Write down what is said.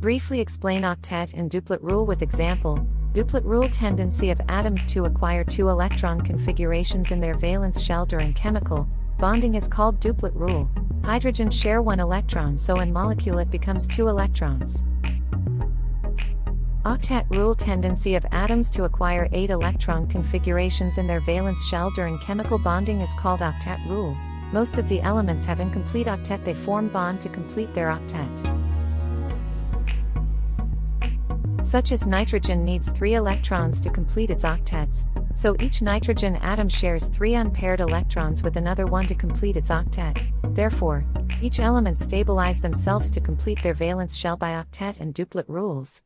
Briefly explain octet and duplet rule with example. Duplet rule tendency of atoms to acquire two electron configurations in their valence shell during chemical bonding is called duplet rule. Hydrogen share one electron so in molecule it becomes two electrons. Octet rule tendency of atoms to acquire 8 electron configurations in their valence shell during chemical bonding is called octet rule. Most of the elements have incomplete octet they form bond to complete their octet. Such as nitrogen needs 3 electrons to complete its octets, so each nitrogen atom shares 3 unpaired electrons with another one to complete its octet. Therefore, each element stabilize themselves to complete their valence shell by octet and duplet rules.